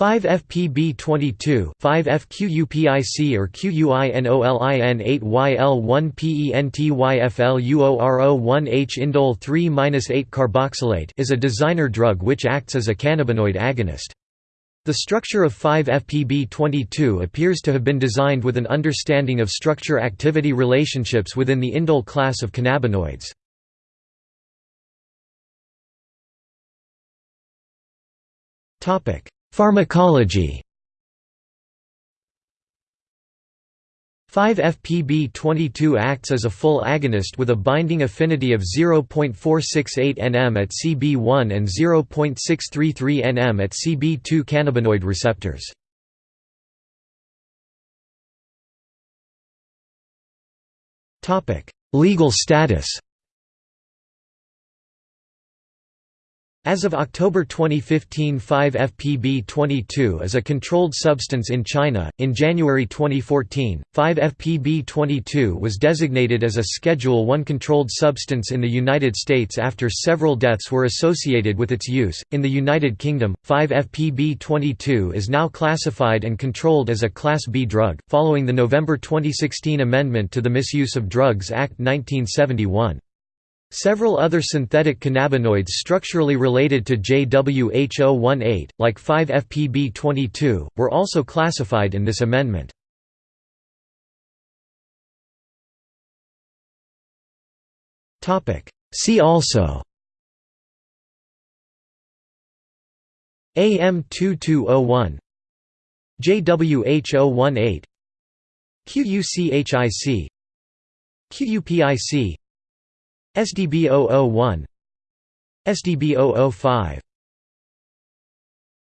5-FPB22 5-FQUPIC or QUINOLIN 8YL1PENTYFLUORO1H indole 3-8 carboxylate is a designer drug which acts as a cannabinoid agonist. The structure of 5-FPB22 appears to have been designed with an understanding of structure-activity relationships within the indole class of cannabinoids. Topic Pharmacology 5-FPB22 acts as a full agonist with a binding affinity of 0.468 nm at CB1 and 0.633 nm at CB2 cannabinoid receptors. Legal status As of October 2015 5-FPB22 is a controlled substance in China. In January 2014, 5-FPB22 was designated as a Schedule 1 controlled substance in the United States after several deaths were associated with its use. In the United Kingdom, 5-FPB22 is now classified and controlled as a Class B drug, following the November 2016 amendment to the Misuse of Drugs Act 1971. Several other synthetic cannabinoids structurally related to JWH018, like 5-FPB22, were also classified in this amendment. See also AM2201 JWH018 QUCHIC QUPIC SDB 001 SDB 005